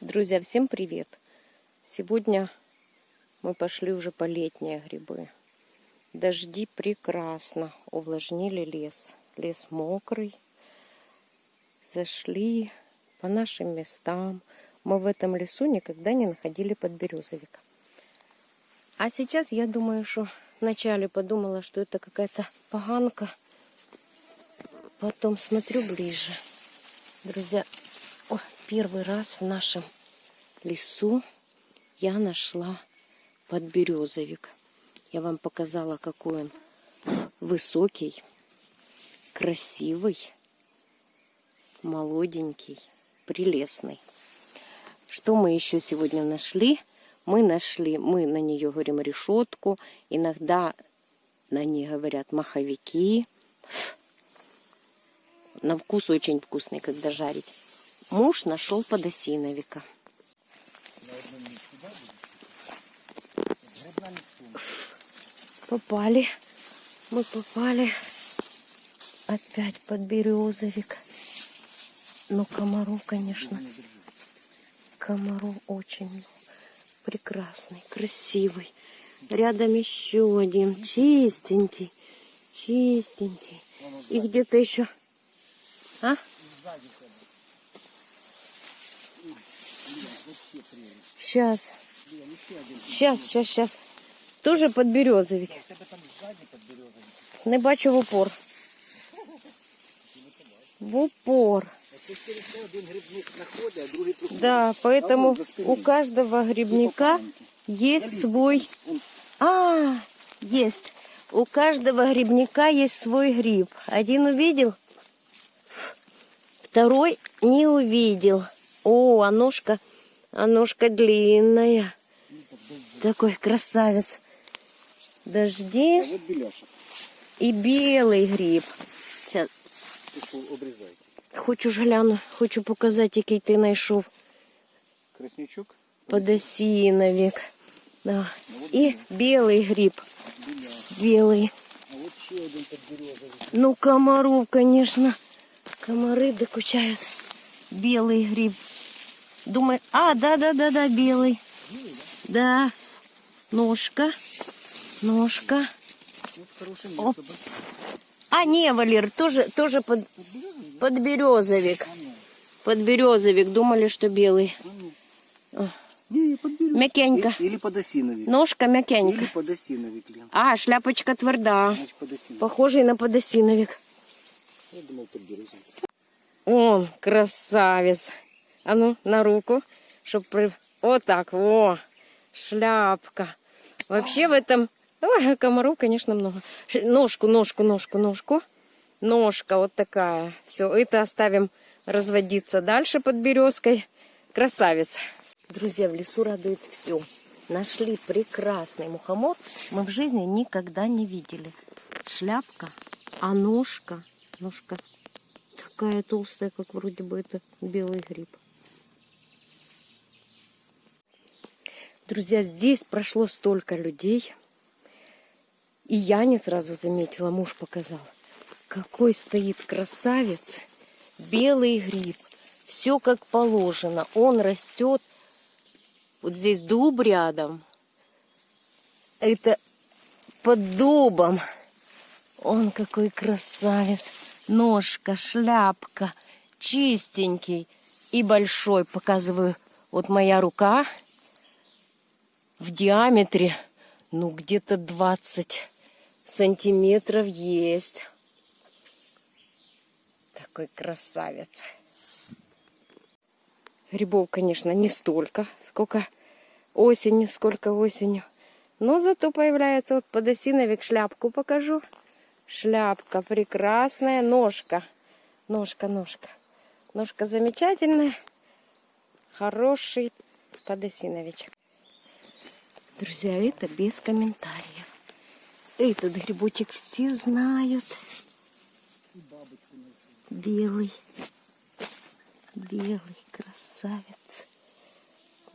Друзья, всем привет! Сегодня мы пошли уже по летние грибы. Дожди прекрасно увлажнили лес. Лес мокрый. Зашли по нашим местам. Мы в этом лесу никогда не находили подберезовика. А сейчас я думаю, что вначале подумала, что это какая-то поганка. Потом смотрю ближе. Друзья, первый раз в нашем лесу я нашла подберезовик. Я вам показала, какой он высокий, красивый, молоденький, прелестный. Что мы еще сегодня нашли? Мы нашли, мы на нее говорим решетку, иногда на ней говорят маховики. На вкус очень вкусный, когда жарить муж нашел подосиновика. Попали. Мы попали опять под березовик. Но комару, конечно. Комару очень прекрасный, красивый. Рядом еще один, чистенький, чистенький. И где-то еще... А? Сейчас. Сейчас, сейчас, сейчас. Тоже подберезовик. Не бачу в упор. В упор. Да, поэтому у каждого грибника есть свой... А, есть. У каждого грибника есть свой гриб. Один увидел, второй не увидел. О, а ножка а ножка длинная. Такой красавец. Дожди. А вот беляшек. И белый гриб. Сейчас. Обрізайте. Хочу ж гляну, хочу показати, який ти знайшов. Краснячок. Подосиновик. Да. І білий гриб. Білий. А вот ще один подберезовик. Ну, комаров, конечно. Комары докучают. Белый гриб. Думаю, а, да-да-да-да, белый. Да. Ножка. Ножка. Оп. А, не, Валер, тоже, тоже под, подберезовик. Подберезовик. Думали, что белый. Не, подберезовик. Мякенько. Или подосиновик. Ножка Или мякенька. подосиновик, Лен. А, шляпочка тверда. Значит. Похожий на подосиновик. Я думал, подберезовик. О, красавец. А ну, на руку, чтоб при... Вот так, во, шляпка. Вообще в этом... Ой, комаров, конечно, много. Ножку, ножку, ножку, ножку. Ножка вот такая. Все, это оставим разводиться дальше под березкой. Красавец. Друзья, в лесу радует все. Нашли прекрасный мухомор. Мы в жизни никогда не видели. Шляпка, а ножка, ножка такая толстая, как вроде бы это белый гриб. Друзья, здесь прошло столько людей. И я не сразу заметила, муж показал. Какой стоит красавец. Белый гриб. Все как положено. Он растет. Вот здесь дуб рядом. Это под дубом. Он какой красавец. Ножка, шляпка, чистенький и большой. Показываю, вот моя рука в диаметре, ну, где-то 20 сантиметров есть. Такой красавец. Грибов, конечно, не столько, сколько осенью, сколько осенью. Но зато появляется вот подосиновик, шляпку покажу. Шляпка прекрасная, ножка. Ножка, ножка. Ножка замечательная. Хороший подосиновичек. Друзья, это без комментариев. Этот грибочек все знают. Белый. Белый красавец.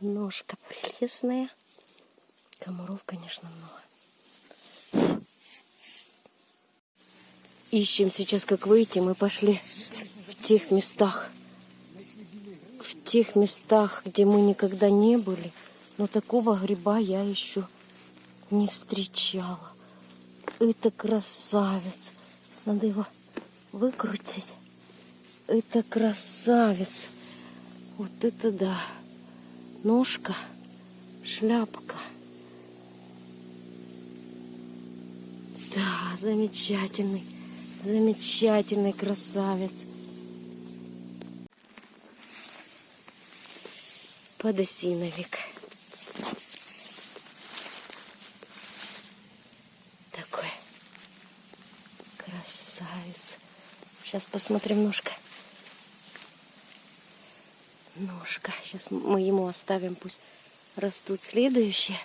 Ножка прелестная. Комаров, конечно, много. Ищем сейчас, как выйти. Мы пошли в тех местах. В тех местах, где мы никогда не были, но такого гриба я еще не встречала. Это красавец. Надо его выкрутить. Это красавец. Вот это да. Ножка, шляпка. Да, замечательный, замечательный красавец. Подосиновик. Такой красавец. Сейчас посмотрим ножка. Ножка. Сейчас мы ему оставим, пусть растут следующие.